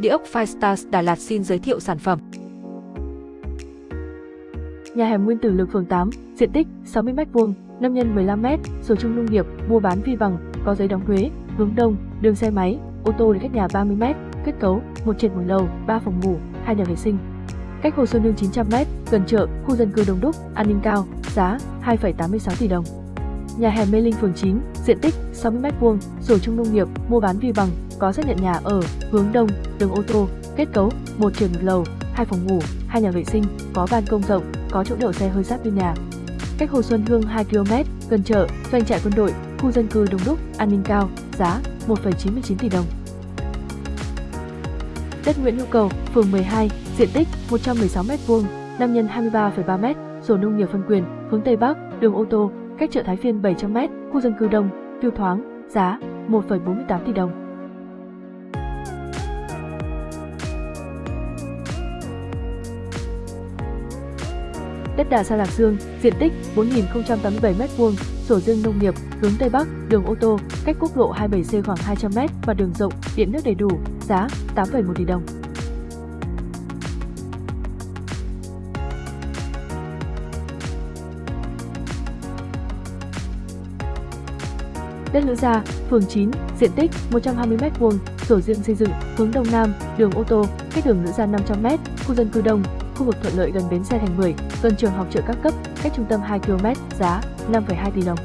Địa ốc Firestars Đà Lạt xin giới thiệu sản phẩm. Nhà hẻm Nguyên Tử Lực phường 8, diện tích 60m2, 5 x 15m, sổ chung nông nghiệp, mua bán vi bằng, có giấy đóng thuế, hướng đông, đường xe máy, ô tô đến cách nhà 30m, kết cấu, một trệt một lầu, 3 phòng ngủ, hai nhà vệ sinh. Cách Hồ Xuân Hương 900m, gần chợ, khu dân cư đông đúc, an ninh cao, giá 2,86 tỷ đồng. Nhà hẻm Mê Linh phường 9, diện tích 60m2, sổ chung nông nghiệp, mua bán vi bằng, có xác nhận nhà ở, hướng đông, đường ô tô, kết cấu, một trường một lầu, hai phòng ngủ, hai nhà vệ sinh, có ban công rộng, có chỗ đậu xe hơi sát bên nhà. Cách Hồ Xuân Hương 2 km, gần chợ, doanh trại quân đội, khu dân cư đông đúc, an ninh cao, giá 1,99 tỷ đồng. Đất Nguyễn Hữu Cầu, phường 12, diện tích 116m2, 5 x 23,3m, sổ nông nghiệp phân quyền, hướng Tây Bắc, đường ô tô, cách chợ Thái Phiên 700m, khu dân cư đông, view thoáng, giá 1,48 tỷ đồng. Đất đà Sa Lạc Dương, diện tích 4.087m2, sổ riêng nông nghiệp, hướng Tây Bắc, đường ô tô, cách quốc lộ 27C khoảng 200m và đường rộng, điện nước đầy đủ, giá 8,1 tỷ đồng. Đất Lữ Gia, phường 9, diện tích 120m2, sổ riêng xây dựng, hướng Đông Nam, đường ô tô, cách đường Lữ Gia 500m, khu dân cư đông, khu vực thuận lợi gần bến xe thành 10, gần trường học trợ các cấp, cách trung tâm 2 km, giá 5,2 tỷ đồng.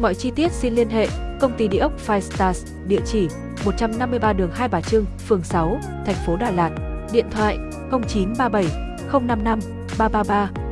Mọi chi tiết xin liên hệ công ty địa ốc Five Stars, địa chỉ 153 đường Hai Bà Trưng, phường 6, thành phố Đà Lạt, điện thoại 0937 055 333